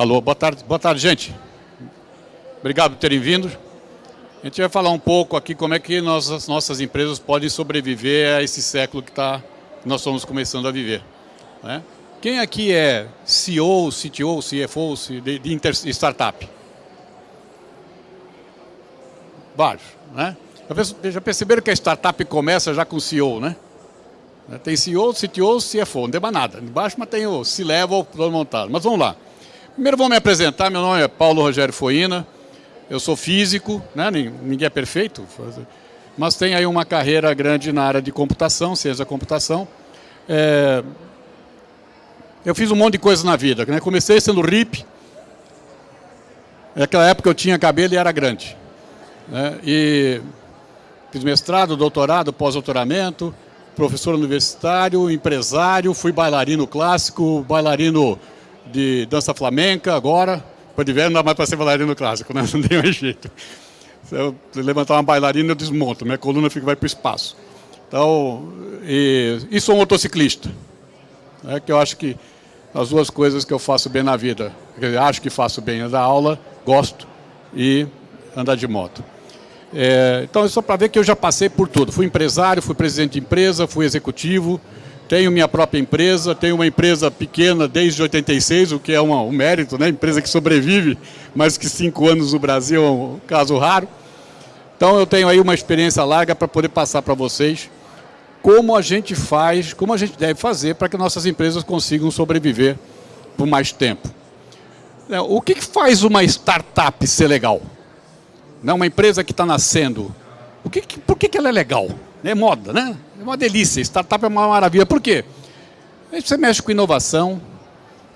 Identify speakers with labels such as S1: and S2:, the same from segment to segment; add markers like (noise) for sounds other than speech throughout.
S1: Alô, boa tarde, boa tarde, gente. Obrigado por terem vindo. A gente vai falar um pouco aqui como é que nós, as nossas empresas podem sobreviver a esse século que, tá, nós estamos começando a viver. Né? Quem aqui é CEO, CTO, CFO de, de startup? Vários, né? Já perceberam que a startup começa já com CEO, né? Tem CEO, CTO, CFO, não tem mais nada. Embaixo, mas tem o C-Level todo montado. Mas vamos lá. Primeiro vou me apresentar, meu nome é Paulo Rogério Foina, eu sou físico, né? ninguém é perfeito, mas tenho aí uma carreira grande na área de computação, da computação. É... Eu fiz um monte de coisas na vida, né? comecei sendo RIP, naquela época eu tinha cabelo e era grande. Né? E fiz mestrado, doutorado, pós-doutoramento, professor universitário, empresário, fui bailarino clássico, bailarino de dança flamenca agora. Depois de velho não dá mais para ser bailarino clássico, né? (laughs) não tem mais jeito. Se eu levantar uma bailarina, eu desmonto, minha coluna fica, vai para o espaço. Então, e, e sou um motociclista, é que eu acho que as duas coisas que eu faço bem na vida, eu acho que faço bem, é dar aula, gosto e andar de moto. É, então, é só para ver que eu já passei por tudo. Fui empresário, fui presidente de empresa, fui executivo, tenho minha própria empresa, tenho uma empresa pequena desde 86, o que é uma, um mérito, né? Empresa que sobrevive mais que cinco anos no Brasil, é um caso raro. Então, eu tenho aí uma experiência larga para poder passar para vocês como a gente faz, como a gente deve fazer para que nossas empresas consigam sobreviver por mais tempo. É, o que faz uma startup ser legal? né, uma empresa que está nascendo, por que ela é legal? É moda, né? É uma delícia, startup é uma maravilha. Por quê? Você mexe com inovação,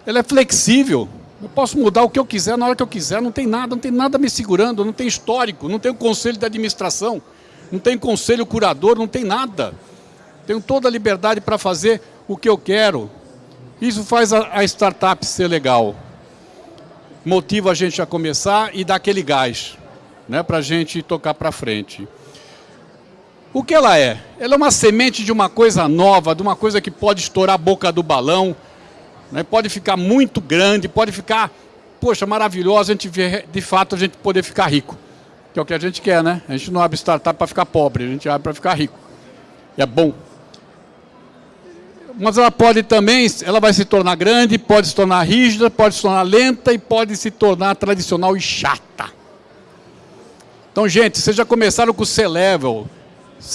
S1: ela é flexível, eu posso mudar o que eu quiser na hora que eu quiser, não tem nada, não tem nada me segurando, não tem histórico, não tem o conselho de administração, não tem conselho curador, não tem nada. Tenho toda a liberdade para fazer o que eu quero. Isso faz a, startup ser legal. Motiva a gente a começar e dá aquele gás né, para a gente tocar para frente. O que ela é? Ela é uma semente de uma coisa nova, de uma coisa que pode estourar a boca do balão, né, pode ficar muito grande, pode ficar, poxa, maravilhosa, a gente vê, de fato, a gente poder ficar rico. Que é o que a gente quer, né? A gente não abre startup para ficar pobre, a gente abre para ficar rico. E é bom. Mas ela pode também, ela vai se tornar grande, pode se tornar rígida, pode se tornar lenta e pode se tornar tradicional e chata. Então, gente, vocês já começaram com o C-Level,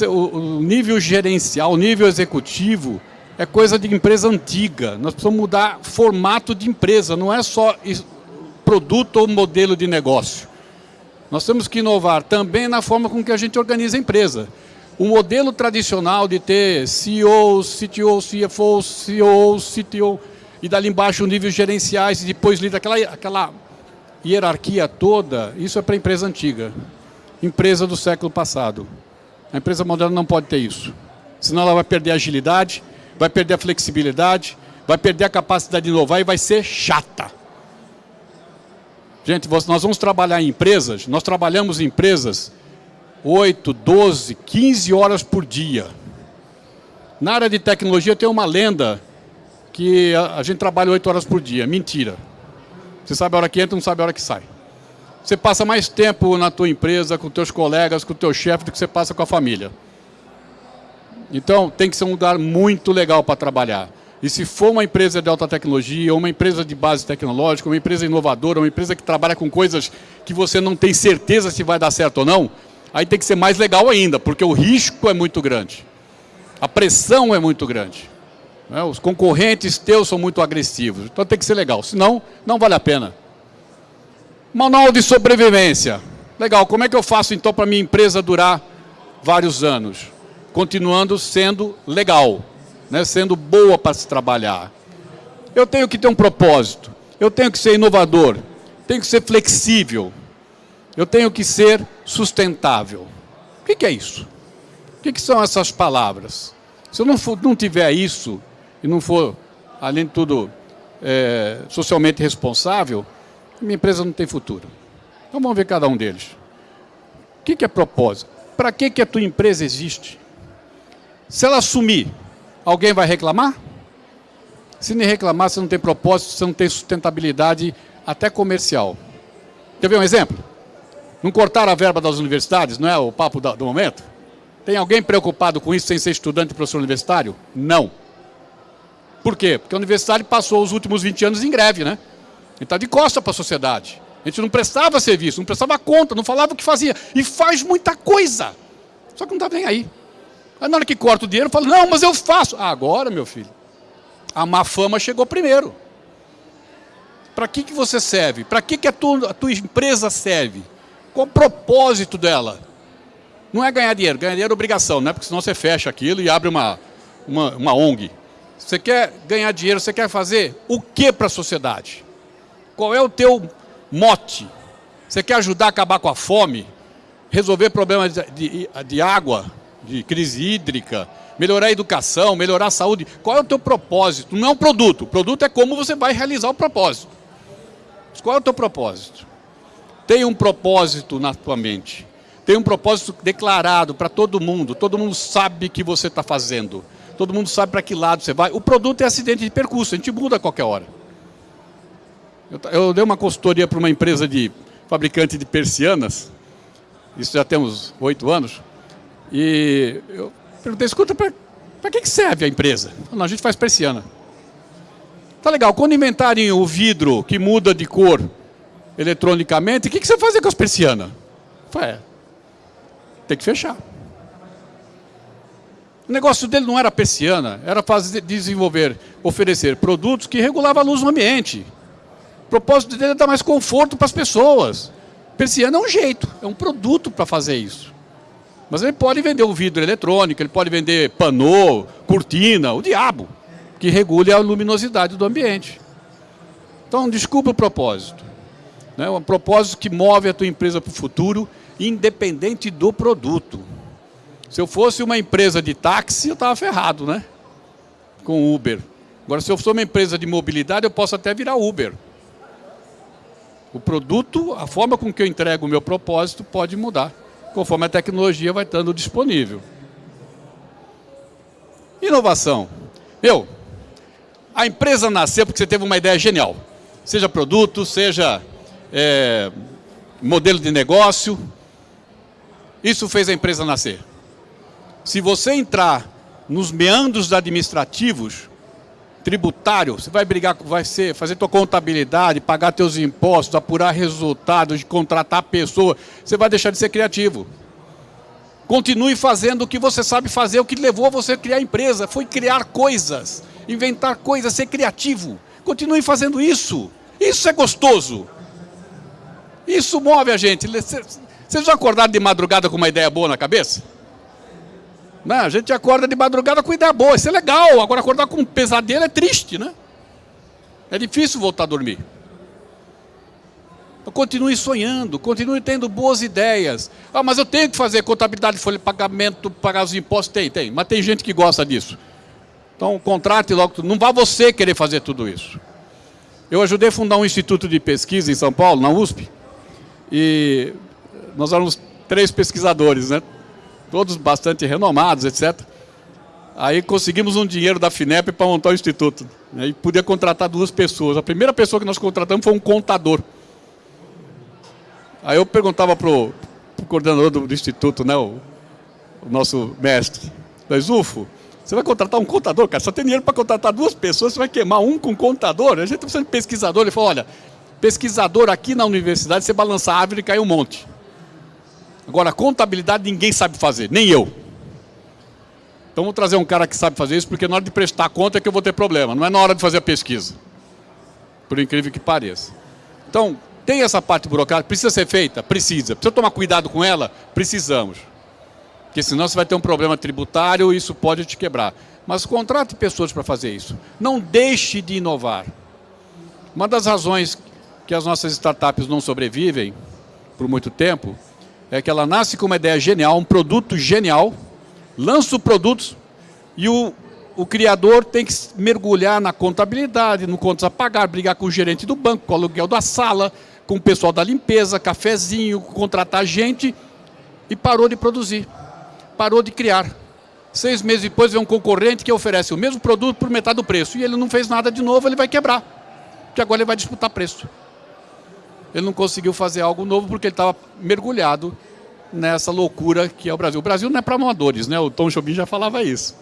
S1: o nível gerencial, o nível executivo, é coisa de empresa antiga. Nós precisamos mudar formato de empresa, não é só produto ou modelo de negócio. Nós temos que inovar também na forma com que a gente organiza a empresa. O modelo tradicional de ter CEO, CTO, CFO, CEO, CTO, e dali embaixo níveis gerenciais, e depois lida aquela, aquela hierarquia toda, isso é para empresa antiga empresa do século passado. A empresa moderna não pode ter isso. Senão ela vai perder a agilidade, vai perder a flexibilidade, vai perder a capacidade de inovar e vai ser chata. Gente, nós vamos trabalhar em empresas, nós trabalhamos em empresas 8, 12, 15 horas por dia. Na área de tecnologia tem uma lenda que a gente trabalha 8 horas por dia. Mentira. Você sabe a hora que entra, não sabe a hora que sai. Você passa mais tempo na tua empresa, com teus colegas, com teu chefe, do que você passa com a família. Então, tem que ser um lugar muito legal para trabalhar. E se for uma empresa de alta tecnologia, uma empresa de base tecnológica, uma empresa inovadora, uma empresa que trabalha com coisas que você não tem certeza se vai dar certo ou não, aí tem que ser mais legal ainda, porque o risco é muito grande. A pressão é muito grande. Né? Os concorrentes teus são muito agressivos. Então tem que ser legal, senão não vale a pena. Manual de sobrevivência. Legal, como é que eu faço então para minha empresa durar vários anos? Continuando sendo legal, né? sendo boa para se trabalhar. Eu tenho que ter um propósito, eu tenho que ser inovador, tenho que ser flexível, eu tenho que ser sustentável. O que, é isso? O que, que, são essas palavras? Se eu não, for, não tiver isso, e não for, além de tudo, é, socialmente responsável, minha empresa não tem futuro. Então vamos ver cada um deles. O que, que é propósito? Para que, que a tua empresa existe? Se ela sumir, alguém vai reclamar? Se nem reclamar, você não tem propósito, você não tem sustentabilidade, até comercial. Quer ver um exemplo? Não cortaram a verba das universidades, não é o papo do momento? Tem alguém preocupado com isso sem ser estudante e professor universitário? Não. Por quê? Porque a universidade passou os últimos 20 anos em greve, né? Ele está de costa para a sociedade. A gente não prestava serviço, não prestava conta, não falava o que fazia. E faz muita coisa. Só que não está nem aí. Aí na hora que corta o dinheiro, fala, não, mas eu faço. Ah, agora, meu filho, a má fama chegou primeiro. Para que, que você serve? Para que, que a, tua, a tua empresa serve? Qual o propósito dela? Não é ganhar dinheiro, ganhar dinheiro é obrigação, né? porque senão você fecha aquilo e abre uma, uma, uma ONG. Você quer ganhar dinheiro, você quer fazer o que para a sociedade? Qual é o teu mote? Você quer ajudar a acabar com a fome? Resolver problemas de, de, de água, de crise hídrica, melhorar a educação, melhorar a saúde. Qual é o teu propósito? Não é um produto. O produto é como você vai realizar o propósito. Mas qual é o teu propósito? Tem um propósito na tua mente. Tem um propósito declarado para todo mundo. Todo mundo sabe o que você está fazendo. Todo mundo sabe para que lado você vai. O produto é acidente de percurso. A gente muda a qualquer hora. Eu, eu dei uma consultoria para uma empresa de fabricante de persianas. Isso já temos oito anos. E eu perguntei, escuta, para que, que serve a empresa? Não, a gente faz persiana. Tá legal, quando inventarem o vidro que muda de cor eletronicamente, o que, que você faz com as persianas? Falei, é, tem que fechar. O negócio dele não era persiana, era fazer, desenvolver, oferecer produtos que regulavam a luz no ambiente. O propósito dele é dar mais conforto para as pessoas. Persiana é um jeito, é um produto para fazer isso. Mas ele pode vender o vidro eletrônico, ele pode vender panô, cortina, o diabo, que regule a luminosidade do ambiente. Então, desculpa o propósito. Né? Um propósito que move a tua empresa para o futuro, independente do produto. Se eu fosse uma empresa de táxi, eu estava ferrado, né? Com Uber. Agora, se eu sou uma empresa de mobilidade, eu posso até virar Uber. O produto, a forma com que eu entrego o meu propósito pode mudar conforme a tecnologia vai estando disponível. Inovação. Meu, a empresa nasceu porque você teve uma ideia genial. Seja produto, seja é, modelo de negócio. Isso fez a empresa nascer. Se você entrar nos meandros administrativos, tributário, você vai brigar, vai ser, fazer tua contabilidade, pagar teus impostos, apurar resultados, contratar pessoa, você vai deixar de ser criativo. Continue fazendo o que você sabe fazer, o que levou a você a criar empresa, foi criar coisas, inventar coisas, ser criativo. Continue fazendo isso. Isso é gostoso. Isso move a gente. Vocês já acordaram de madrugada com uma ideia boa na cabeça? Não, a gente acorda de madrugada com ideia boa, isso é legal. Agora acordar com um pesadelo é triste, né? É difícil voltar a dormir. Então, continue sonhando, continue tendo boas ideias. Ah, mas eu tenho que fazer contabilidade, folha de pagamento, pagar os impostos. Tem, tem. Mas tem gente que gosta disso. Então, contrate logo. Não vá você querer fazer tudo isso. Eu ajudei a fundar um instituto de pesquisa em São Paulo, na USP. E nós éramos três pesquisadores, né? Todos bastante renomados, etc. Aí conseguimos um dinheiro da FINEP para montar o instituto. Né, e podia contratar duas pessoas. A primeira pessoa que nós contratamos foi um contador. Aí eu perguntava para o coordenador do, do, instituto, né, o, o nosso mestre, mas UFO, você vai contratar um contador, cara, só tem dinheiro para contratar duas pessoas, você vai queimar um com contador? A gente está precisando de pesquisador. Ele falou, olha, pesquisador aqui na universidade, você balança a árvore e cai um monte. Agora, contabilidade ninguém sabe fazer, nem eu. Então vou trazer um cara que sabe fazer isso, porque na hora de prestar conta é que eu vou ter problema, não é na hora de fazer a pesquisa. Por incrível que pareça. Então, tem essa parte burocrática, precisa ser feita? Precisa. Precisa tomar cuidado com ela? Precisamos. Porque senão você vai ter um problema tributário e isso pode te quebrar. Mas contrate pessoas para fazer isso. Não deixe de inovar. Uma das razões que as nossas startups não sobrevivem por muito tempo é que ela nasce com uma ideia genial, um produto genial, lança o produto e o, o criador tem que mergulhar na contabilidade, no contas a pagar, brigar com o gerente do banco, com o aluguel da sala, com o pessoal da limpeza, cafezinho, contratar gente e parou de produzir, parou de criar. Seis meses depois vem um concorrente que oferece o mesmo produto por metade do preço e ele não fez nada de novo, ele vai quebrar, porque agora ele vai disputar preço. Ele não conseguiu fazer algo novo porque ele estava mergulhado nessa loucura que é o Brasil. O Brasil não é para amadores, né? O Tom Jobim já falava isso.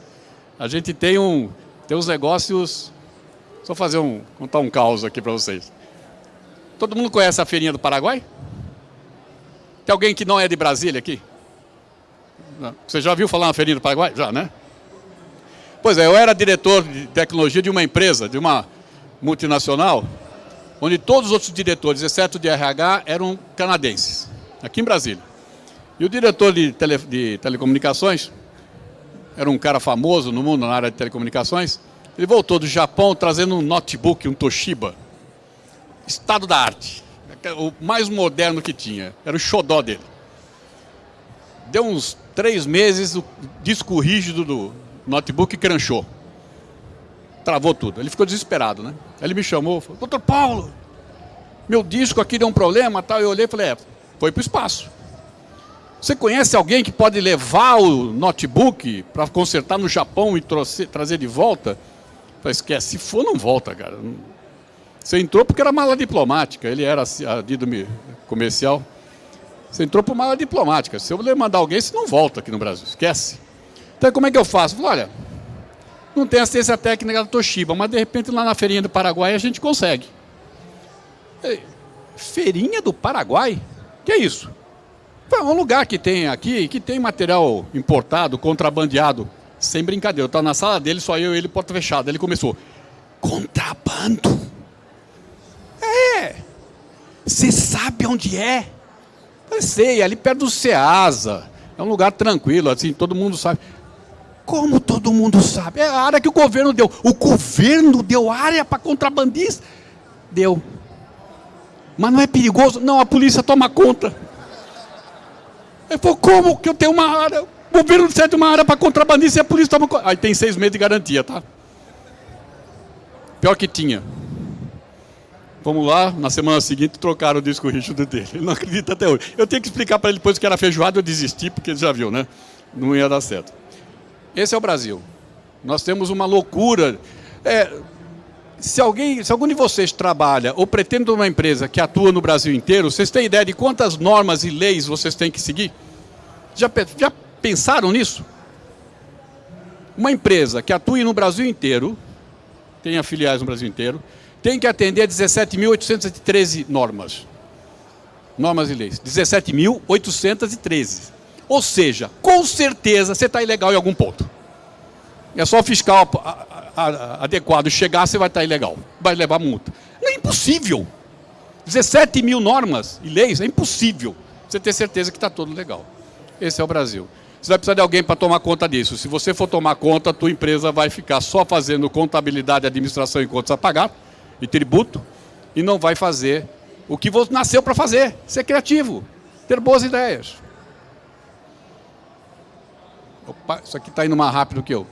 S1: A gente tem, um, tem uns negócios... Só fazer um, contar um caos aqui para vocês. Todo mundo conhece a feirinha do Paraguai? Tem alguém que não é de Brasília aqui? Não. Você já viu falar na feirinha do Paraguai? Já, né? Pois é, eu era diretor de tecnologia de uma empresa, de uma multinacional, onde todos os outros diretores, exceto de RH, eram canadenses, aqui em Brasília. E o diretor de, tele, de telecomunicações, era um cara famoso no mundo na área de telecomunicações, ele voltou do Japão trazendo um notebook, um Toshiba, estado da arte, o mais moderno que tinha, era o xodó dele. Deu uns três meses, o disco rígido do notebook cranchou. Travou tudo. Ele ficou desesperado, né? Ele me chamou, falou, doutor Paulo, meu disco aqui deu um problema, tal. Eu olhei e falei, é, foi para o espaço. Você conhece alguém que pode levar o notebook para consertar no Japão e trazer de volta? Eu falei, esquece, se for, não volta, cara. Você entrou porque era mala diplomática, ele era adido comercial. Você entrou por mala diplomática. Se eu mandar alguém, você não volta aqui no Brasil, esquece. Então como é que eu faço? Eu falei, olha, não tem assistência técnica da Toshiba, mas de repente lá na feirinha do Paraguai a gente consegue. Feirinha do Paraguai? Que é isso? É um lugar que tem aqui, que tem material importado, contrabandeado. Sem brincadeira, eu estava na sala dele, só eu e ele, porta fechada. Ele começou, contrabando? É. Você sabe onde é? Eu sei, ali perto do Ceasa. É um lugar tranquilo, assim, todo mundo sabe. Como todo mundo sabe? É a área que o governo deu. O governo deu área para contrabandista? Deu. Mas não é perigoso? Não, a polícia toma conta. Ele falou, como que eu tenho uma área? O governo cede uma área para contrabandista e a polícia toma conta. Aí tem seis meses de garantia, tá? Pior que tinha. Vamos lá, na semana seguinte trocaram o disco rígido dele. Ele não acredita até hoje. Eu tenho que explicar para ele depois que era feijoada, eu desisti, porque ele já viu, né? Não ia dar certo. Esse é o Brasil. Nós temos uma loucura. É, se, alguém, se algum de vocês trabalha ou pretende uma empresa que atua no Brasil inteiro, vocês têm ideia de quantas normas e leis vocês têm que seguir? Já, já pensaram nisso? Uma empresa que atue no Brasil inteiro, tem filiais no Brasil inteiro, tem que atender 17.813 normas. Normas e leis. 17.813. Ou seja, com certeza você está ilegal em algum ponto. É só o fiscal adequado chegar, você vai estar tá ilegal. Vai levar multa. É impossível. 17 mil normas e leis, é impossível você ter certeza que está tudo legal. Esse é o Brasil. Você vai precisar de alguém para tomar conta disso. Se você for tomar conta, a tua empresa vai ficar só fazendo contabilidade, administração e contas a pagar, e tributo, e não vai fazer o que você nasceu para fazer, ser criativo, ter boas ideias. Opa, isso aqui está indo mais rápido que eu.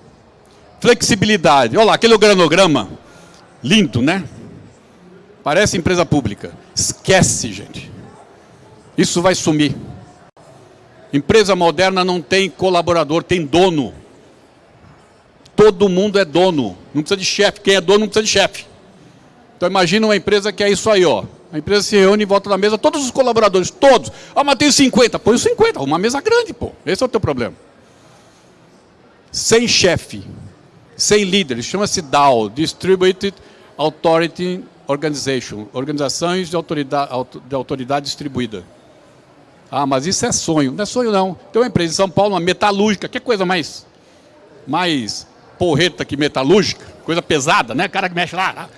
S1: Flexibilidade. Olha lá, aquele organograma. Lindo, né? Parece empresa pública. Esquece, gente. Isso vai sumir. Empresa moderna não tem colaborador, tem dono. Todo mundo é dono. Não precisa de chefe. Quem é dono não precisa de chefe. Então imagina uma empresa que é isso aí, ó. A empresa se reúne em volta da mesa, todos os colaboradores, todos. Ah, mas tem 50. Põe os 50, uma mesa grande, pô. Esse é o teu problema. Sem chefe, sem líder, chama-se DAO, Distributed Authority Organization, organizações de autoridade, de autoridade distribuída. Ah, mas isso é sonho. Não é sonho, não. Tem uma empresa em São Paulo, uma metalúrgica, que coisa mais, mais porreta que metalúrgica, coisa pesada, né? O cara que mexe lá,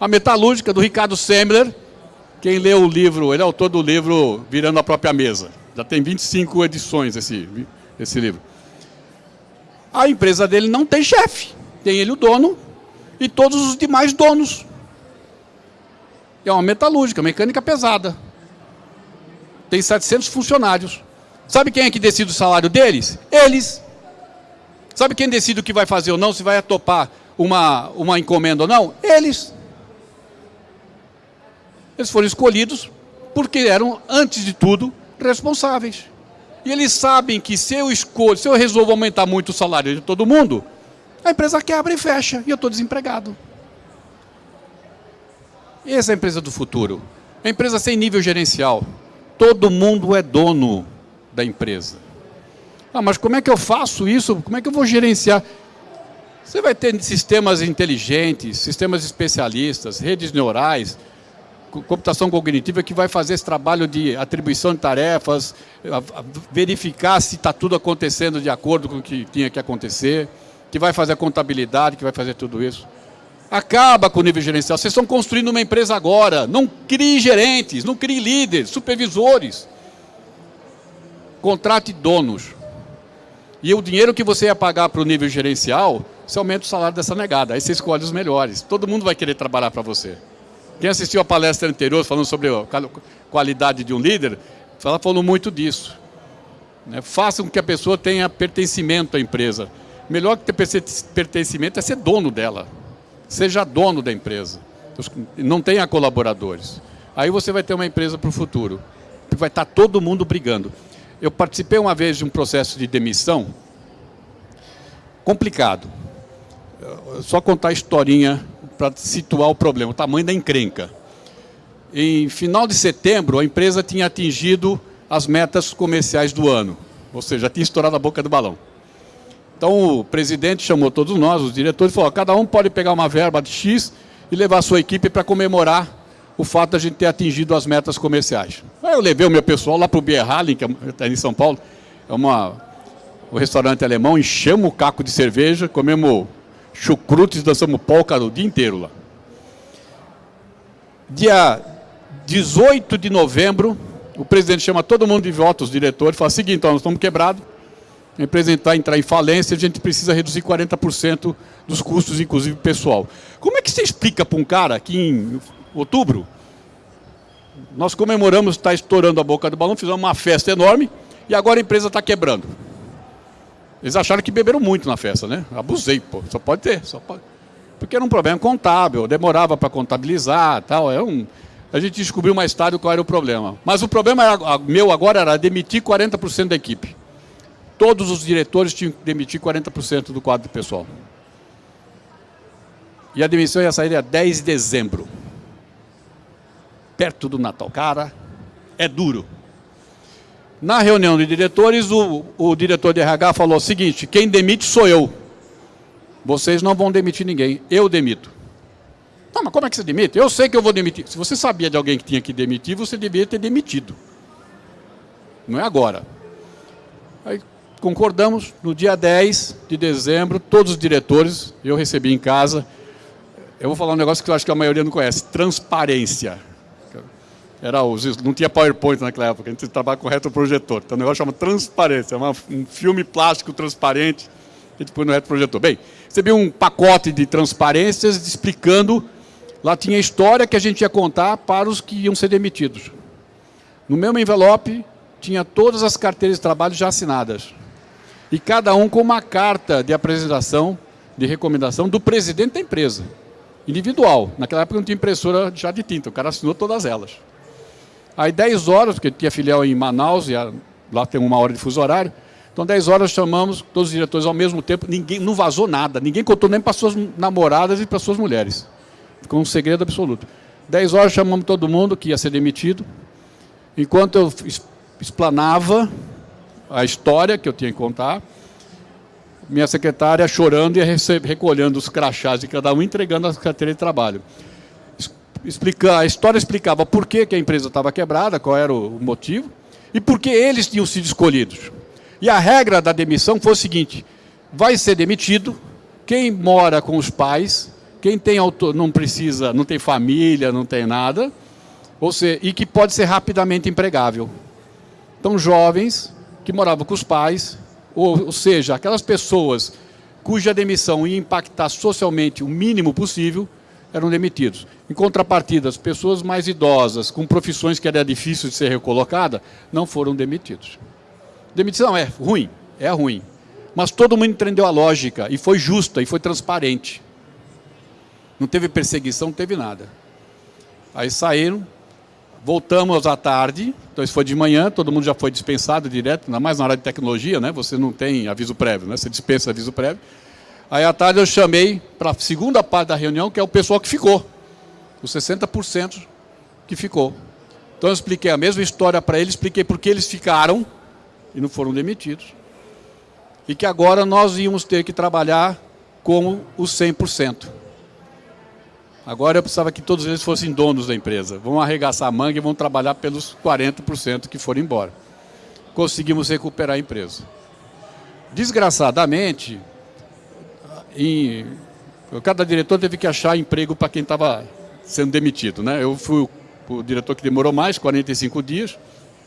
S1: a Metalúrgica, do Ricardo Semler. Quem leu o livro, ele é autor do livro Virando a Própria Mesa. Já tem 25 edições esse, esse livro. A empresa dele não tem chefe. Tem ele o dono e todos os demais donos. É uma metalúrgica, mecânica pesada. Tem 700 funcionários. Sabe quem é que decide o salário deles? Eles. Sabe quem decide o que vai fazer ou não, se vai topar uma, uma encomenda ou não? Eles. Eles foram escolhidos porque eram, antes de tudo, responsáveis. E eles sabem que se eu escolho, se eu resolvo aumentar muito o salário de todo mundo, a empresa quebra e fecha, e eu estou desempregado. Essa é a empresa do futuro. A empresa sem nível gerencial. Todo mundo é dono da empresa. Ah, mas como é que eu faço isso? Como é que eu vou gerenciar? Você vai ter sistemas inteligentes, sistemas especialistas, redes neurais, computação cognitiva que vai fazer esse trabalho de atribuição de tarefas, verificar se está tudo acontecendo de acordo com o que tinha que acontecer, que vai fazer a contabilidade, que vai fazer tudo isso. Acaba com o nível gerencial. Vocês estão construindo uma empresa agora. Não crie gerentes, não crie líderes, supervisores. Contrate donos. E o dinheiro que você ia pagar para o nível gerencial, você aumenta o salário dessa negada. Aí você escolhe os melhores. Todo mundo vai querer trabalhar para você. Quem assistiu a palestra anterior falando sobre a qualidade de um líder, ela falou muito disso. Né? Faça com que a pessoa tenha pertencimento à empresa. Melhor que ter pertencimento é ser dono dela. Seja dono da empresa. Não tenha colaboradores. Aí você vai ter uma empresa para o futuro. Vai estar todo mundo brigando. Eu participei uma vez de um processo de demissão complicado. Só contar a historinha para situar o problema, o tamanho da encrenca. Em final de setembro, a empresa tinha atingido as metas comerciais do ano, ou seja, tinha estourado a boca do balão. Então o presidente chamou todos nós, os diretores, e falou: cada um pode pegar uma verba de X e levar a sua equipe para comemorar o fato de a gente ter atingido as metas comerciais. Aí eu levei o meu pessoal lá para o Bierhallen, que está é em São Paulo, é uma, um restaurante alemão, enchemos o caco de cerveja, comemos chucrutes, dançamos polca o dia inteiro lá. Dia 18 de novembro, o presidente chama todo mundo de volta, os diretores, fala o seguinte, então, nós estamos quebrados, a empresa entrar, entrar em falência, a gente precisa reduzir 40% dos custos, inclusive pessoal. Como é que você explica para um cara que em outubro, nós comemoramos, está estourando a boca do balão, fizemos uma festa enorme, e agora a empresa está quebrando? Eles acharam que beberam muito na festa, né? Abusei, pô. Só pode ter, só pode. Porque era um problema contábil, demorava para contabilizar, tal. É um... A gente descobriu mais tarde qual era o problema. Mas o problema era, meu agora era demitir 40% da equipe. Todos os diretores tinham que demitir 40% do quadro pessoal. E a demissão ia sair dia 10 de dezembro. Perto do Natal. Cara, é duro. Na reunião de diretores, o, o diretor de RH falou o seguinte, quem demite sou eu. Vocês não vão demitir ninguém, eu demito. Não, mas como é que você demite? Eu sei que eu vou demitir. Se você sabia de alguém que tinha que demitir, você devia ter demitido. Não é agora. Aí concordamos, no dia 10 de dezembro, todos os diretores, eu recebi em casa, eu vou falar um negócio que eu acho que a maioria não conhece, transparência. Era os, não tinha PowerPoint naquela época, a gente trabalha com retroprojetor. Então o negócio chama transparência, é um filme plástico transparente que a gente põe no retroprojetor. Bem, recebi um pacote de transparências explicando, lá tinha a história que a gente ia contar para os que iam ser demitidos. No mesmo envelope tinha todas as carteiras de trabalho já assinadas. E cada um com uma carta de apresentação, de recomendação do presidente da empresa, individual. Naquela época não tinha impressora já de tinta, o cara assinou todas elas. Aí 10 horas, porque tinha filial em Manaus, e lá tem uma hora de fuso horário, então 10 horas chamamos todos os diretores ao mesmo tempo, ninguém não vazou nada, ninguém contou nem para suas namoradas e para suas mulheres. Ficou um segredo absoluto. 10 horas chamamos todo mundo que ia ser demitido. Enquanto eu explanava a história que eu tinha que contar, minha secretária chorando e recolhendo os crachás de cada um, entregando a carteira de trabalho explicar, a história explicava por que, que a empresa estava quebrada, qual era o motivo, e por que eles tinham sido escolhidos. E a regra da demissão foi o seguinte, vai ser demitido quem mora com os pais, quem tem auto, não precisa, não tem família, não tem nada, ou seja, e que pode ser rapidamente empregável. Então, jovens que moravam com os pais, ou, ou seja, aquelas pessoas cuja demissão ia impactar socialmente o mínimo possível, eram demitidos. Em contrapartida, as pessoas mais idosas, com profissões que era difícil de ser recolocada, não foram demitidos. Demissão é ruim, é ruim. Mas todo mundo entendeu a lógica, e foi justa, e foi transparente. Não teve perseguição, não teve nada. Aí saíram, voltamos à tarde, então isso foi de manhã, todo mundo já foi dispensado direto, ainda mais na área de tecnologia, né? você não tem aviso prévio, né? você dispensa aviso prévio. Aí à tarde eu chamei para a segunda parte da reunião, que é o pessoal que ficou. Os 60% que ficou. Então eu expliquei a mesma história para eles, expliquei por que eles ficaram e não foram demitidos. E que agora nós íamos ter que trabalhar como os 100%. Agora eu precisava que todos eles fossem donos da empresa. Vão arregaçar a manga e vão trabalhar pelos 40% que foram embora. Conseguimos recuperar a empresa. Desgraçadamente, em, cada diretor teve que achar emprego para quem estava sendo demitido. Né? Eu fui o, diretor que demorou mais, 45 dias.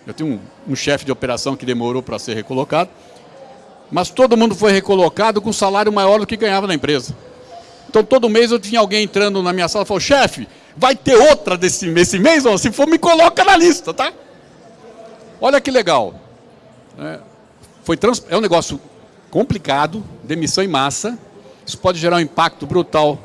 S1: Eu tinha um, um chefe de operação que demorou para ser recolocado. Mas todo mundo foi recolocado com salário maior do que ganhava na empresa. Então, todo mês eu tinha alguém entrando na minha sala e falou, chefe, vai ter outra desse, esse mês? Ou se for, me coloca na lista, tá? Olha que legal. É, foi trans, é um negócio complicado, demissão em massa. Isso pode gerar um impacto brutal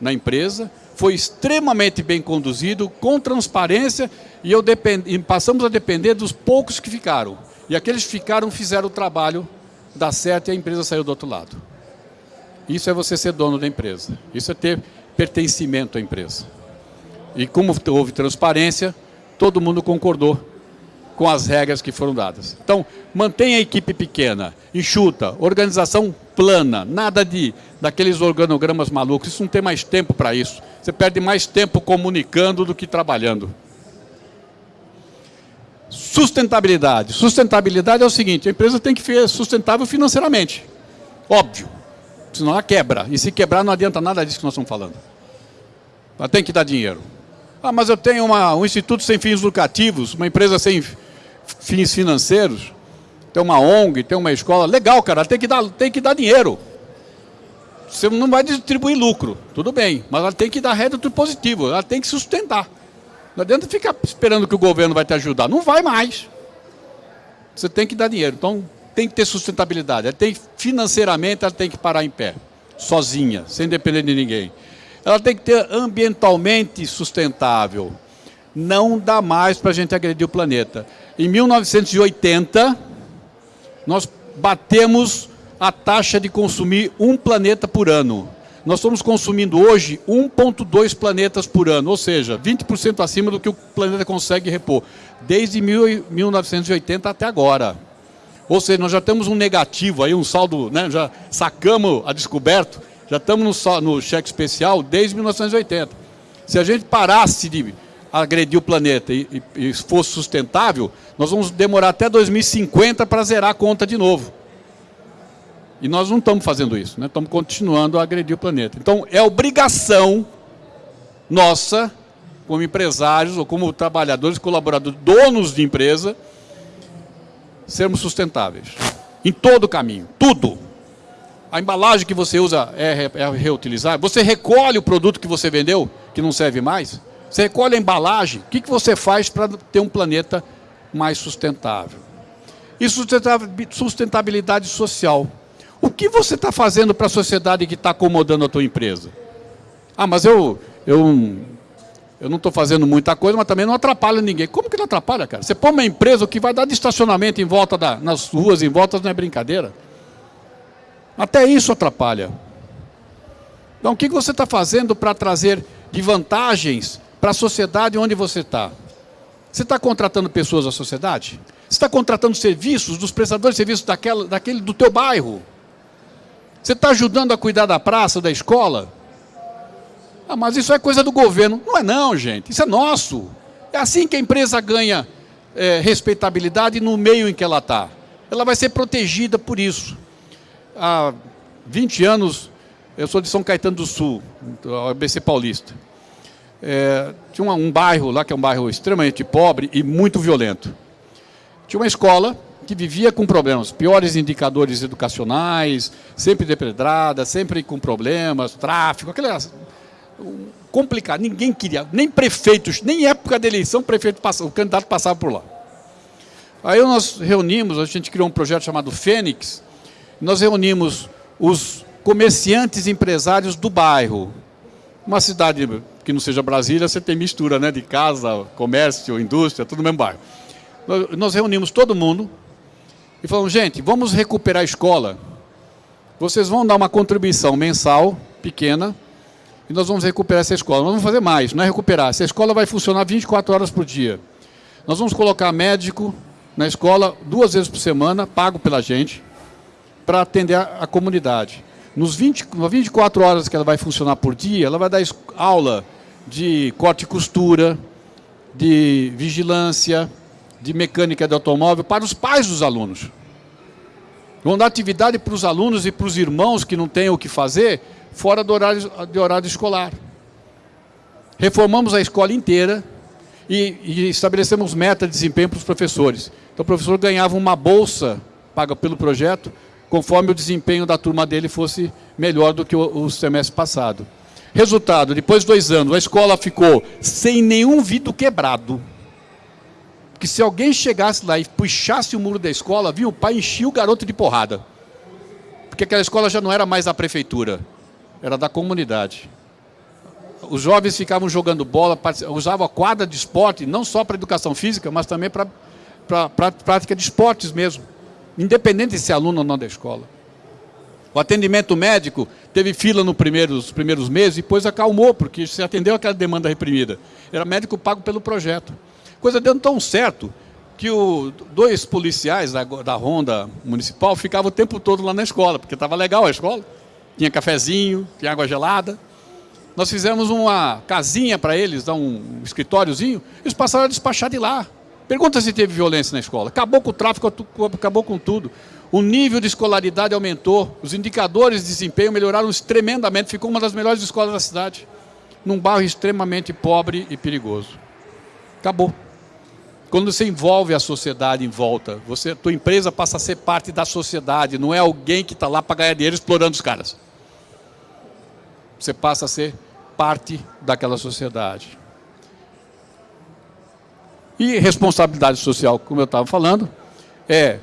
S1: na empresa. Foi extremamente bem conduzido, com transparência, e, eu depend, e passamos a depender dos poucos que ficaram. E aqueles que ficaram fizeram o trabalho dar certo e a empresa saiu do outro lado. Isso é você ser dono da empresa. Isso é ter pertencimento à empresa. E como houve transparência, todo mundo concordou com as regras que foram dadas. Então, mantenha a equipe pequena, enxuta, organização plana, nada de daqueles organogramas malucos. Isso não tem mais tempo para isso. Você perde mais tempo comunicando do que trabalhando. Sustentabilidade. Sustentabilidade é o seguinte, a empresa tem que ser sustentável financeiramente. Óbvio senão ela quebra. E se quebrar, não adianta nada disso que nós estamos falando. Ela tem que dar dinheiro. Ah, mas eu tenho uma, um instituto sem fins lucrativos, uma empresa sem fins financeiros, tem uma ONG, tem uma escola. Legal, cara, tem que dar, tem que dar dinheiro. Você não vai distribuir lucro, tudo bem, mas ela tem que dar rédito positivo, ela tem que sustentar. Não adianta ficar esperando que o governo vai te ajudar. Não vai mais. Você tem que dar dinheiro. Então, tem que ter sustentabilidade. Ela tem, financeiramente, ela tem que parar em pé, sozinha, sem depender de ninguém. Ela tem que ter ambientalmente sustentável. Não dá mais para a gente agredir o planeta. Em 1980, nós batemos a taxa de consumir um planeta por ano. Nós estamos consumindo hoje 1,2 planetas por ano, ou seja, 20% acima do que o planeta consegue repor, desde 1980 até agora. Ou seja, nós já temos um negativo aí, um saldo, né, já sacamos a descoberto, já estamos no, no cheque especial desde 1980. Se a gente parasse de agredir o planeta e, e, e fosse sustentável, nós vamos demorar até 2050 para zerar a conta de novo. E nós não estamos fazendo isso, né? estamos continuando a agredir o planeta. Então, é obrigação nossa, como empresários ou como trabalhadores, colaboradores, donos de empresa, sermos sustentáveis. Em todo o caminho, tudo. A embalagem que você usa é, é reutilizável. Você recolhe o produto que você vendeu, que não serve mais. Você recolhe a embalagem. O que, que você faz para ter um planeta mais sustentável? E sustentabilidade social. O que você está fazendo para a sociedade que está acomodando a tua empresa? Ah, mas eu, eu eu não estou fazendo muita coisa, mas também não atrapalha ninguém. Como que não atrapalha, cara? Você põe uma empresa, o que vai dar de estacionamento em volta da, nas ruas, em volta, não é brincadeira. Até isso atrapalha. Então, o que você está fazendo para trazer de vantagens para a sociedade onde você está? Você está contratando pessoas da sociedade? Você está contratando serviços dos prestadores de serviços daquela, daquele do teu bairro? Você está ajudando a cuidar da praça, da escola? Ah, mas isso é coisa do governo. Não é não, gente. Isso é nosso. É assim que a empresa ganha é, respeitabilidade no meio em que ela está. Ela vai ser protegida por isso. Há 20 anos, eu sou de São Caetano do Sul, ABC Paulista. É, tinha um, um bairro lá, que é um bairro extremamente pobre e muito violento. Tinha uma escola que vivia com problemas, piores indicadores educacionais, sempre depredrada, sempre com problemas, tráfico, aquelas complicado. Ninguém queria, nem prefeitos, nem época da eleição, prefeito passava, o candidato passava por lá. Aí nós reunimos, a gente criou um projeto chamado Fênix, nós reunimos os comerciantes empresários do bairro. Uma cidade que não seja Brasília, você tem mistura né, de casa, comércio, indústria, tudo no mesmo bairro. Nós reunimos todo mundo e falamos, gente, vamos recuperar a escola. Vocês vão dar uma contribuição mensal, pequena, e nós vamos recuperar essa escola. Nós vamos fazer mais, não é recuperar. Essa escola vai funcionar 24 horas por dia. Nós vamos colocar médico na escola duas vezes por semana, pago pela gente, para atender a, a comunidade. Nos 20, 24 horas que ela vai funcionar por dia, ela vai dar aula de corte e costura, de vigilância, de mecânica de automóvel para os pais dos alunos. Vão dar atividade para os alunos e para os irmãos que não têm o que fazer fora do horário, de horário escolar. Reformamos a escola inteira e, e estabelecemos meta de desempenho para os professores. Então o professor ganhava uma bolsa paga pelo projeto conforme o desempenho da turma dele fosse melhor do que o, o semestre passado. Resultado, depois de dois anos, a escola ficou sem nenhum vidro quebrado. Que se alguém chegasse lá e puxasse o muro da escola, vinha o pai enchia o garoto de porrada. Porque aquela escola já não era mais da prefeitura, era da comunidade. Os jovens ficavam jogando bola, usavam a quadra de esporte, não só para educação física, mas também para prática de esportes mesmo independente de ser aluno ou não da escola. O atendimento médico teve fila nos primeiros, primeiros meses e depois acalmou, porque se atendeu aquela demanda reprimida. Era médico pago pelo projeto. Coisa deu tão certo que o, dois policiais da, da Ronda Municipal ficavam o tempo todo lá na escola, porque estava legal a escola. Tinha cafezinho, tinha água gelada. Nós fizemos uma casinha para eles, um escritóriozinho, eles passaram a despachar de lá. Pergunta se teve violência na escola. Acabou com o tráfico, acabou com tudo. O nível de escolaridade aumentou, os indicadores de desempenho melhoraram tremendamente, ficou uma das melhores escolas da cidade, num bairro extremamente pobre e perigoso. Acabou. Quando você envolve a sociedade em volta, você, tua empresa passa a ser parte da sociedade, não é alguém que está lá para ganhar dinheiro explorando os caras. Você passa a ser parte daquela sociedade. E responsabilidade social, como eu estava falando, é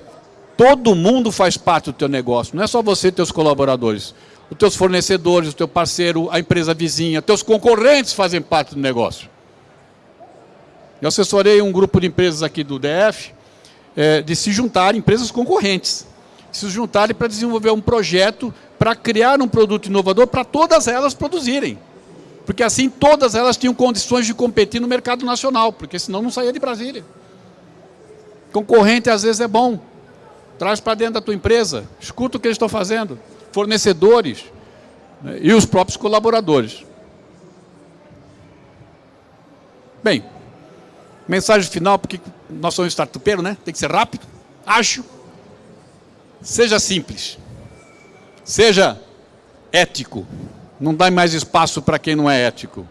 S1: todo mundo faz parte do teu negócio, não é só você e teus colaboradores. Os teus fornecedores, o teu parceiro, a empresa vizinha, teus concorrentes fazem parte do negócio. Eu assessorei um grupo de empresas aqui do DF é, de se juntarem, empresas concorrentes, se juntarem para desenvolver um projeto para criar um produto inovador para todas elas produzirem. Porque assim todas elas tinham condições de competir no mercado nacional, porque senão não saía de Brasília. Concorrente às vezes é bom. Traz para dentro da tua empresa, escuta o que eles estão fazendo. Fornecedores né, e os próprios colaboradores. Bem, mensagem final, porque nós somos startupeiro, né? Tem que ser rápido, ágil. Seja simples. Seja ético. Não dá mais espaço para quem não é ético.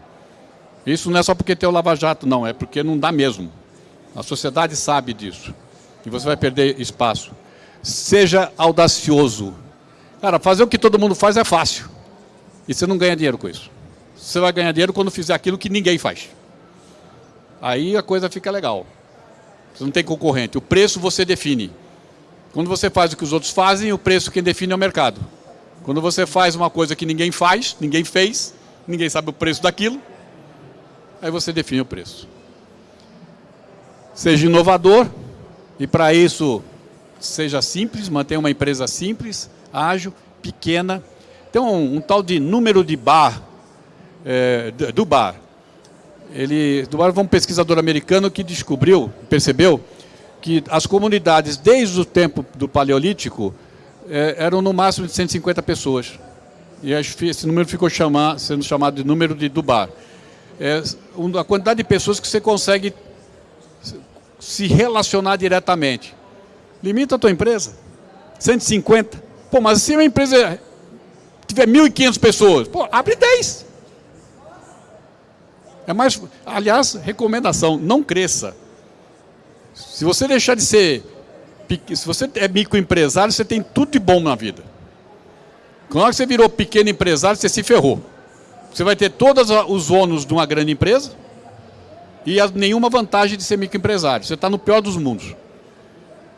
S1: Isso não é só porque tem o Lava Jato, não, é porque não dá mesmo. A sociedade sabe disso. E você vai perder espaço. Seja audacioso. Cara, fazer o que todo mundo faz é fácil. E você não ganha dinheiro com isso. Você vai ganhar dinheiro quando fizer aquilo que ninguém faz. Aí a coisa fica legal. Você não tem concorrente. O preço você define. Quando você faz o que os outros fazem, o preço quem define é o mercado. Quando você faz uma coisa que ninguém faz, ninguém fez, ninguém sabe o preço daquilo, aí você define o preço. Seja inovador e para isso seja simples, mantenha uma empresa simples, ágil, pequena. Tem um, um tal de número de bar, é, do bar. Ele, do bar foi um pesquisador americano que descobriu, percebeu, que as comunidades, desde o tempo do Paleolítico, é, eram no máximo de 150 pessoas. E esse número ficou chamar, sendo chamado de número de Dubar. É, a quantidade de pessoas que você consegue se relacionar diretamente. Limita a tua empresa. 150. Pô, mas se uma empresa tiver 1.500 pessoas, pô, abre 10. É mais, aliás, recomendação, não cresça. Se você deixar de ser se você é microempresário, você tem tudo de bom na vida. Quando você virou pequeno empresário, você se ferrou. Você vai ter todos os ônus de uma grande empresa e nenhuma vantagem de ser microempresário. Você está no pior dos mundos.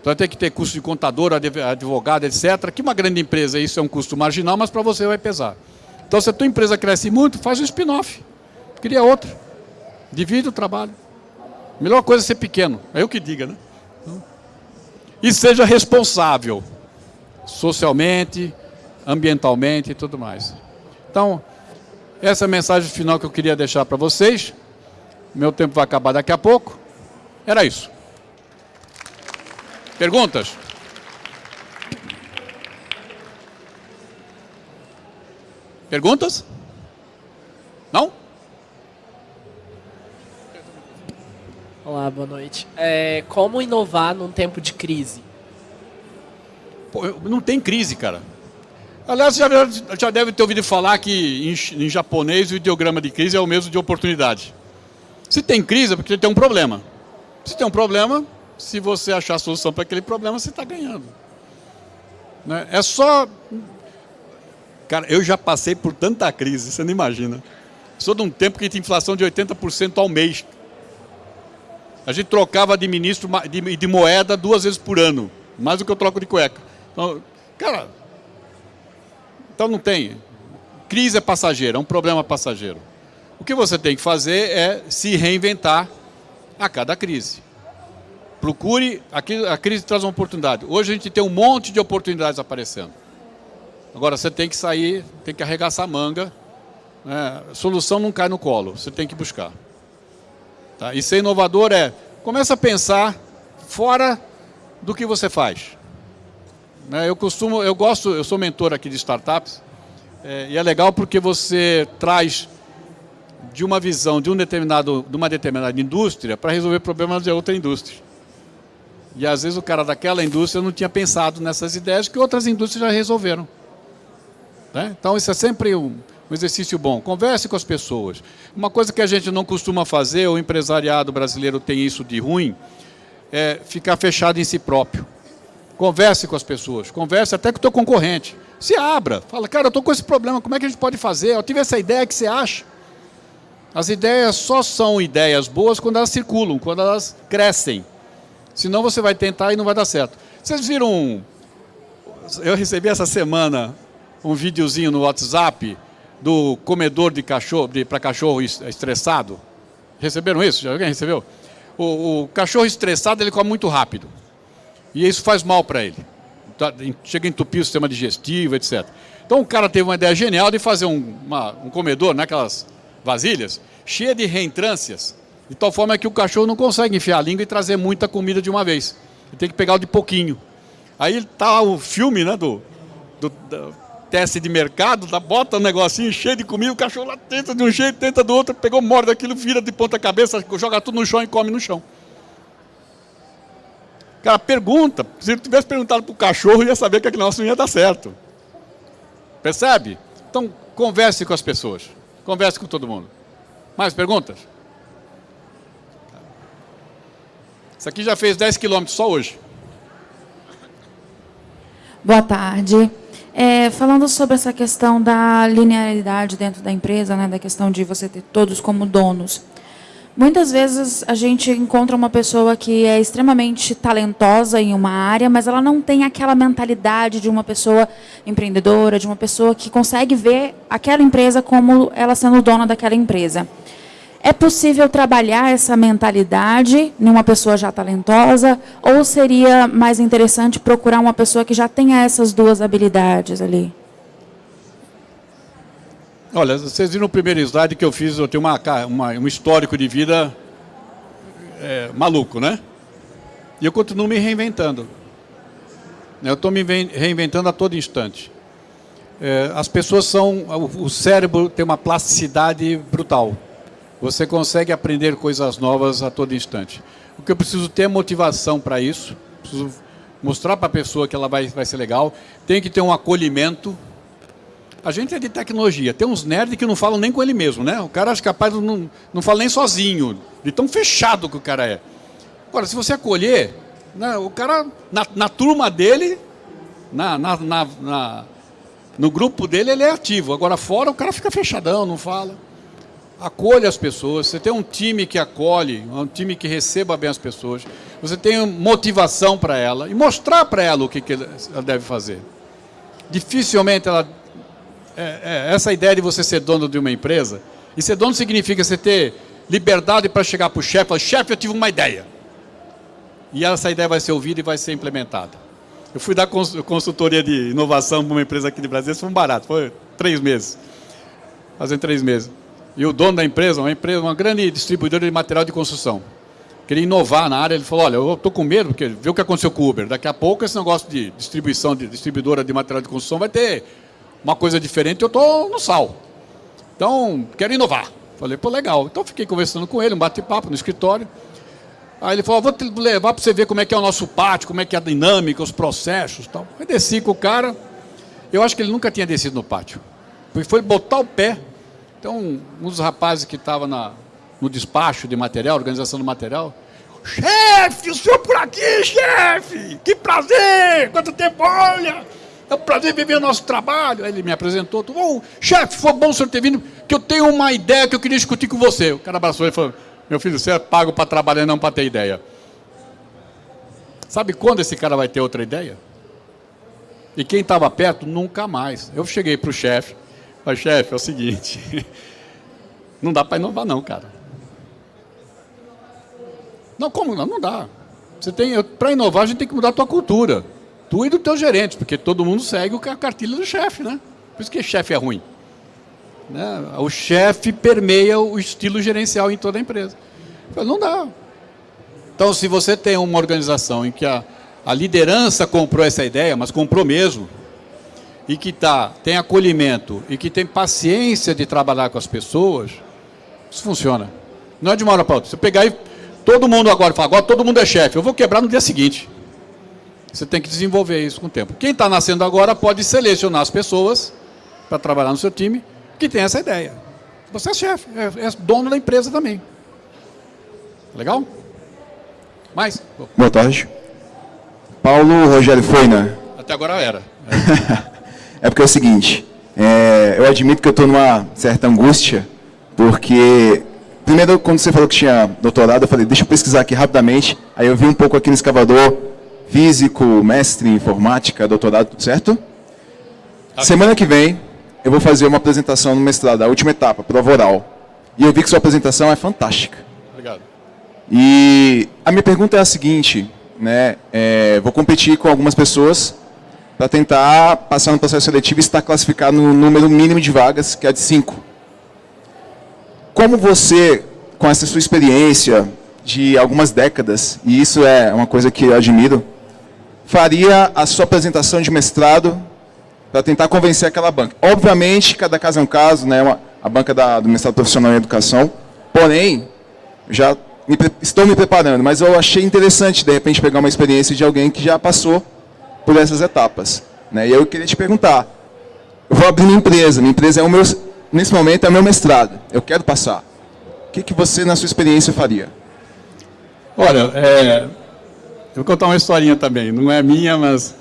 S1: Então ter que ter custo de contador, advogado, etc. Que uma grande empresa, isso é um custo marginal, mas para você vai pesar. Então se a tua empresa cresce muito, faz um spin-off. Cria outra. Divide o trabalho. melhor coisa é ser pequeno. É eu que diga, né? e seja responsável socialmente, ambientalmente e tudo mais. Então, Essa é a mensagem final que eu queria deixar para vocês. Meu tempo vai acabar daqui a pouco. Era isso. Perguntas? Perguntas? Não?
S2: Olá, boa noite. É, como inovar num tempo de crise?
S1: Pô, não tem crise, cara. Aliás, já, já deve ter ouvido falar que em, em, japonês o ideograma de crise é o mesmo de oportunidade. Se tem crise é porque tem um problema. Se tem um problema, se você achar a solução para aquele problema, você está ganhando. Né? É só... Cara, eu já passei por tanta crise, você não imagina. Sou de um tempo que tinha inflação de 80% ao mês. A gente trocava de ministro de, de moeda duas vezes por ano. Mais do que eu troco de cueca. Então, cara, então não tem. Crise é passageira, é um problema passageiro. O que você tem que fazer é se reinventar a cada crise. Procure, a crise traz uma oportunidade. Hoje a gente tem um monte de oportunidades aparecendo. Agora você tem que sair, tem que arregaçar a manga. Né? Solução não cai no colo, você tem que buscar. Tá? E ser inovador é, começa a pensar fora do que você faz. Né? Eu costumo, eu gosto, eu sou mentor aqui de startups, é, e é legal porque você traz de uma visão de, um determinado, de uma determinada indústria para resolver problemas de outra indústria. E às vezes o cara daquela indústria não tinha pensado nessas ideias que outras indústrias já resolveram. Né? Então isso é sempre um, um exercício bom. Converse com as pessoas. Uma coisa que a gente não costuma fazer, o empresariado brasileiro tem isso de ruim, é ficar fechado em si próprio. Converse com as pessoas, converse até com o teu concorrente. Se abra, fala, cara, eu estou com esse problema, como é que a gente pode fazer? Eu tive essa ideia, que você acha? As ideias só são ideias boas quando elas circulam, quando elas crescem. Senão você vai tentar e não vai dar certo. Vocês viram, eu recebi essa semana um videozinho no WhatsApp do comedor de cachorro, para cachorro estressado. Receberam isso? Alguém recebeu? O, o cachorro estressado ele come muito rápido. E isso faz mal para ele. Tá, chega a entupir o sistema digestivo, etc. Então o cara teve uma ideia genial de fazer um, uma, um comedor naquelas vasilhas, cheia de reentrâncias, de tal forma que o cachorro não consegue enfiar a língua e trazer muita comida de uma vez. Ele tem que pegar o de pouquinho. Aí está o filme né, do, do, do, teste de mercado, tá, bota um negocinho cheio de comida, o cachorro lá tenta de um jeito, tenta do outro, pegou, morde aquilo, vira de ponta cabeça, joga tudo no chão e come no chão. Cara, pergunta. Se eu tivesse perguntado para o cachorro, ia saber que aquele negócio não ia dar certo. Percebe? Então, converse com as pessoas. Converse com todo mundo. Mais perguntas? Isso aqui já fez 10 quilômetros só hoje.
S3: Boa tarde. É, falando sobre essa questão da linearidade dentro da empresa, né, da questão de você ter todos como donos. Muitas vezes a gente encontra uma pessoa que é extremamente talentosa em uma área, mas ela não tem aquela mentalidade de uma pessoa empreendedora, de uma pessoa que consegue ver aquela empresa como ela sendo dona daquela empresa. É possível trabalhar essa mentalidade em uma pessoa já talentosa ou seria mais interessante procurar uma pessoa que já tenha essas duas habilidades ali?
S1: Olha, vocês viram no primeiro slide que eu fiz, eu tenho uma, uma um histórico de vida é, maluco, né? E eu continuo me reinventando. Eu estou me reinventando a todo instante. É, as pessoas são... O cérebro tem uma plasticidade brutal. Você consegue aprender coisas novas a todo instante. O que eu preciso ter é motivação para isso. Preciso mostrar para a pessoa que ela vai, vai ser legal. Tem que ter um acolhimento a gente é de tecnologia. Tem uns nerds que não falam nem com ele mesmo, né? O cara acha capaz não, não fala nem sozinho, de tão fechado que o cara é. Agora, se você acolher, né, o cara, na, na turma dele, na, na, na, no grupo dele, ele é ativo. Agora, fora, o cara fica fechadão, não fala. Acolha as pessoas. Você tem um time que acolhe, um time que receba bem as pessoas. Você tem motivação para ela e mostrar para ela o que, que ela deve fazer. Dificilmente ela é, é, essa ideia de você ser dono de uma empresa, e ser dono significa você ter liberdade para chegar para o chefe e falar, chefe, eu tive uma ideia. E essa ideia vai ser ouvida e vai ser implementada. Eu fui dar consultoria de inovação para uma empresa aqui de Brasília, isso foi um barato, foi três meses. fazem três meses. E o dono da empresa, uma empresa, uma grande distribuidora de material de construção, queria inovar na área, ele falou, olha, eu estou com medo, porque vê o que aconteceu com o Uber. Daqui a pouco esse negócio de distribuição, de distribuidora de material de construção vai ter uma coisa diferente, eu estou no sal. Então, quero inovar. Falei, pô, legal. Então, fiquei conversando com ele, um bate-papo no escritório. Aí ele falou, vou te levar para você ver como é que é o nosso pátio, como é que é a dinâmica, os processos tal. Aí desci com o cara, eu acho que ele nunca tinha descido no pátio. Foi botar o pé. Então, um dos rapazes que estava no despacho de material, organização do material, chefe, o senhor por aqui, chefe, que prazer, quanto tempo, olha, é um prazer viver o nosso trabalho. Aí ele me apresentou, oh, chefe, foi bom o senhor ter vindo, que eu tenho uma ideia que eu queria discutir com você. O cara abraçou e falou, meu filho, você é pago para trabalhar, não para ter ideia. Sabe quando esse cara vai ter outra ideia? E quem estava perto, nunca mais. Eu cheguei para o chefe, falei, chefe, é o seguinte, (laughs) não dá para inovar não, cara. Não, como não? Não dá. Você tem, para inovar, a gente tem que mudar a tua cultura. Tu e do teu gerente, porque todo mundo segue a cartilha do chefe, né? Por isso que chefe é ruim. Né? O chefe permeia o estilo gerencial em toda a empresa. Não dá. Então, se você tem uma organização em que a, a liderança comprou essa ideia, mas comprou mesmo, e que tá, tem acolhimento e que tem paciência de trabalhar com as pessoas, isso funciona. Não é de uma hora para outra. Você pegar e todo mundo agora fala, agora todo mundo é chefe, eu vou quebrar no dia seguinte. Você tem que desenvolver isso com o tempo. Quem está nascendo agora pode selecionar as pessoas para trabalhar no seu time que tem essa ideia. Você é chefe, é, é dono da empresa também. Legal? Mais?
S4: Boa tarde. Paulo Rogério Foina.
S1: Até agora era.
S4: É, (laughs) é porque é o seguinte, é, eu admito que eu estou numa certa angústia, porque, primeiro, quando você falou que tinha doutorado, eu falei, deixa eu pesquisar aqui rapidamente, aí eu vi um pouco aqui no escavador, físico, mestre em informática, doutorado, certo? Semana que vem, eu vou fazer uma apresentação no mestrado, a última etapa, prova oral. E eu vi que sua apresentação é fantástica.
S1: Obrigado.
S4: E a minha pergunta é a seguinte, né? É, vou competir com algumas pessoas para tentar passar no processo seletivo e estar classificado no número mínimo de vagas, que é de 5. Como você, com essa sua experiência de algumas décadas, e isso é uma coisa que eu admiro, faria a sua apresentação de mestrado para tentar convencer aquela banca. Obviamente, cada caso é um caso, né? A banca da, do mestrado profissional em educação, porém, já me, estou me preparando, mas eu achei interessante, de repente, pegar uma experiência de alguém que já passou por essas etapas. Né? E eu queria te perguntar, eu vou abrir minha empresa, minha empresa é o meu, nesse momento é o meu mestrado, eu quero passar. O que, que você, na sua experiência, faria?
S1: Olha, é, eu vou contar uma historinha também, não é minha, mas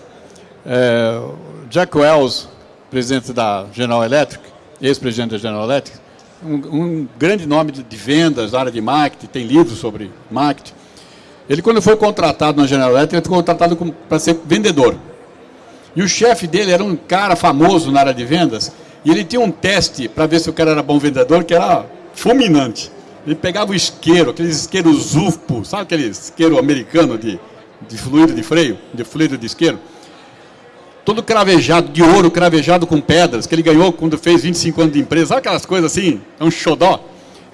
S1: é, Jack Wells, presidente da General Electric, ex-presidente da General Electric, um, um grande nome de, de, vendas, área de marketing, tem livros sobre marketing. Ele, quando foi contratado na General Electric, ele foi contratado para ser vendedor. E o chefe dele era um cara famoso na área de vendas, e ele tinha um teste para ver se o cara era bom vendedor, que era fulminante. Ele pegava o isqueiro, aqueles isqueiros UFPO, sabe aquele isqueiro americano de, de fluido de freio, de fluido de isqueiro? todo cravejado, de ouro, cravejado com pedras, que ele ganhou quando fez 25 anos de empresa, sabe aquelas coisas assim? É um xodó.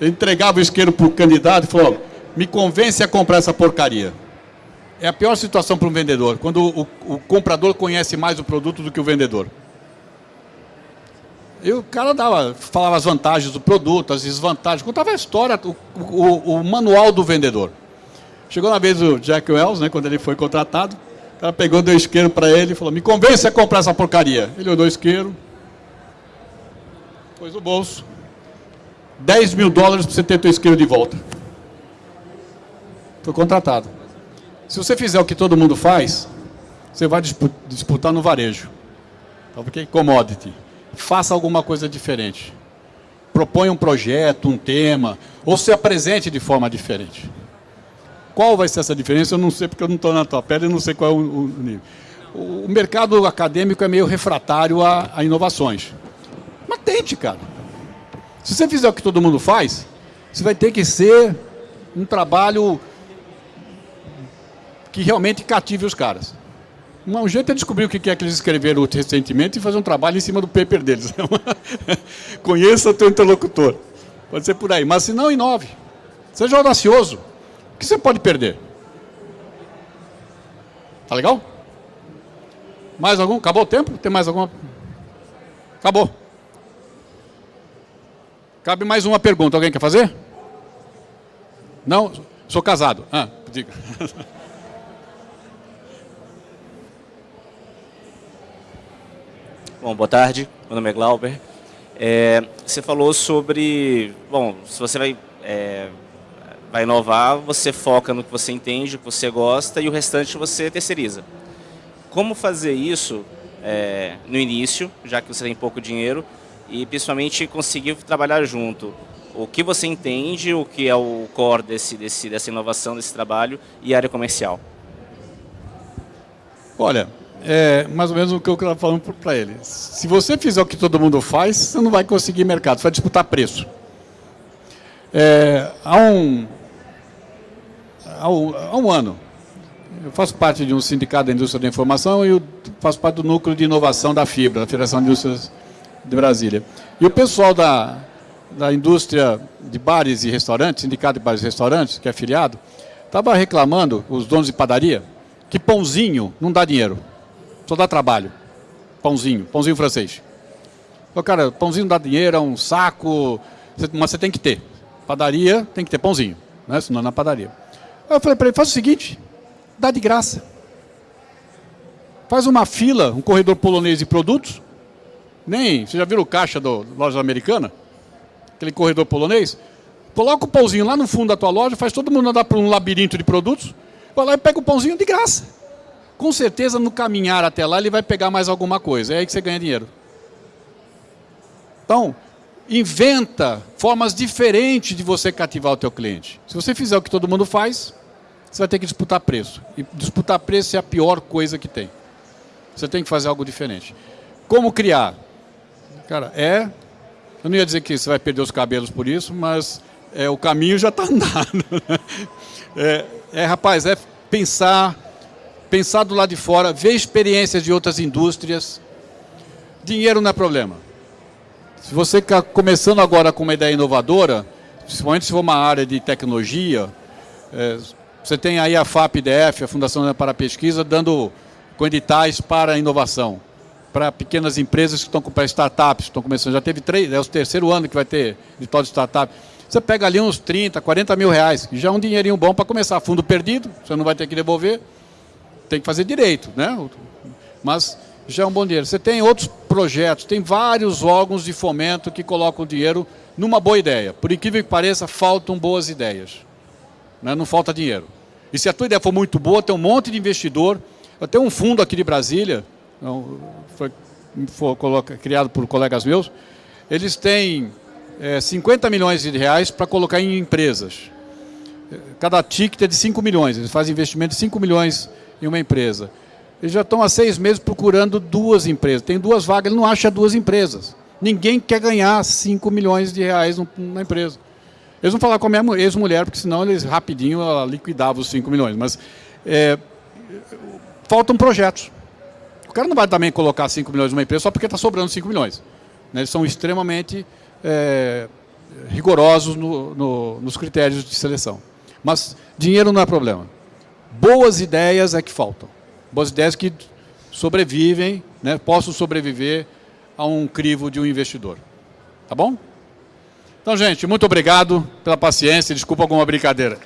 S1: Ele entregava o isqueiro para o candidato e falou, me convence a comprar essa porcaria. É a pior situação para um vendedor, quando o, o, comprador conhece mais o produto do que o vendedor. E o cara dava, falava as vantagens do produto, as desvantagens, contava a história, o, o, o manual do vendedor. Chegou na vez o Jack Wells, né, quando ele foi contratado, o cara pegou, deu isqueiro para ele e falou, me convence a comprar essa porcaria. Ele olhou o isqueiro, pôs no bolso, 10 mil dólares para você ter teu isqueiro de volta. Foi contratado. Se você fizer o que todo mundo faz, você vai disputar no varejo. Então, porque commodity. Faça alguma coisa diferente. Proponha um projeto, um tema, ou se apresente de forma diferente. Qual vai ser essa diferença? Eu não sei, porque eu não estou na tua pele e não sei qual é o, o nível. O, o, mercado acadêmico é meio refratário a, a inovações. Mas tente, cara. Se você fizer o que todo mundo faz, você vai ter que ser um trabalho que realmente cative os caras. Um jeito é descobrir o que é que eles escreveram recentemente e fazer um trabalho em cima do paper deles. (laughs) Conheça o teu interlocutor. Pode ser por aí. Mas se não, inove. Seja audacioso. O que você pode perder? Tá legal? Mais algum? Acabou o tempo? Tem mais alguma? Acabou. Cabe mais uma pergunta. Alguém quer fazer? Não? Sou casado. Ah, diga. (laughs)
S5: Bom, boa tarde. Meu nome é Glauber. É, você falou sobre... Bom, se você vai, é, vai inovar, você foca no que você entende, o que você gosta, e o restante você terceiriza. Como fazer isso é, no início, já que você tem pouco dinheiro, e principalmente conseguir trabalhar junto? O que você entende, o que é o core desse, desse, dessa inovação, desse trabalho, e área comercial?
S1: Olha, é mais ou menos o que eu estava falando para ele. Se você fizer o que todo mundo faz, você não vai conseguir mercado, você vai disputar preço. É, há, um, há, um, há um ano, eu faço parte de um sindicato da indústria da informação e faço parte do núcleo de inovação da Fibra, da Federação de Indústrias de Brasília. E o pessoal da, da indústria de bares e restaurantes, sindicato de bares e restaurantes, que é afiliado, estava reclamando, os donos de padaria, que pãozinho não dá dinheiro. Só dá trabalho. Pãozinho, pãozinho francês. Então, cara, pãozinho dá dinheiro, é um saco, mas você tem que ter. Padaria tem que ter pãozinho, né? senão é na padaria. Aí eu falei para ele, faz o seguinte, dá de graça. Faz uma fila, um corredor polonês de produtos. Nem, você já viu o caixa da loja americana? Aquele corredor polonês? Coloca o pãozinho lá no fundo da tua loja, faz todo mundo andar por um labirinto de produtos, vai lá e pega o pãozinho de graça com certeza no caminhar até lá ele vai pegar mais alguma coisa. É aí que você ganha dinheiro. Então, inventa formas diferentes de você cativar o teu cliente. Se você fizer o que todo mundo faz, você vai ter que disputar preço. E disputar preço é a pior coisa que tem. Você tem que fazer algo diferente. Como criar? Cara, é... Eu não ia dizer que você vai perder os cabelos por isso, mas é, o caminho já está andado. É, é, rapaz, é pensar pensar do lado de fora, ver experiências de outras indústrias. Dinheiro não é problema. Se você está começando agora com uma ideia inovadora, principalmente se for uma área de tecnologia, é, você tem aí a FAPDF, a Fundação para a Pesquisa, dando editais para a inovação, para pequenas empresas que estão para startups, estão começando. Já teve três, é o terceiro ano que vai ter edital de startup. Você pega ali uns 30, 40 mil reais, já é um dinheirinho bom para começar. Fundo perdido, você não vai ter que devolver tem que fazer direito, né? Mas já é um bom dinheiro. Você tem outros projetos, tem vários órgãos de fomento que colocam dinheiro numa boa ideia. Por incrível que pareça, faltam boas ideias. Né? Não falta dinheiro. E se a tua ideia for muito boa, tem um monte de investidor. Eu tenho um fundo aqui de Brasília, foi, foi criado por colegas meus, eles têm é, 50 milhões de reais para colocar em empresas. Cada ticket é de 5 milhões, eles fazem investimento de 5 milhões em uma empresa. Eles já estão há seis meses procurando duas empresas. Tem duas vagas, ele não acha duas empresas. Ninguém quer ganhar 5 milhões de reais na empresa. Eles vão falar com a minha ex-mulher, porque senão eles rapidinho liquidavam os 5 milhões. Mas é, faltam projetos. O cara não vai também colocar 5 milhões numa empresa só porque está sobrando 5 milhões. Né? Eles são extremamente é, rigorosos no, no, nos critérios de seleção. Mas dinheiro não é problema. Boas ideias é que faltam. Boas ideias que sobrevivem, né, possam sobreviver a um crivo de um investidor. Tá bom? Então, gente, muito obrigado pela paciência. Desculpa alguma brincadeira.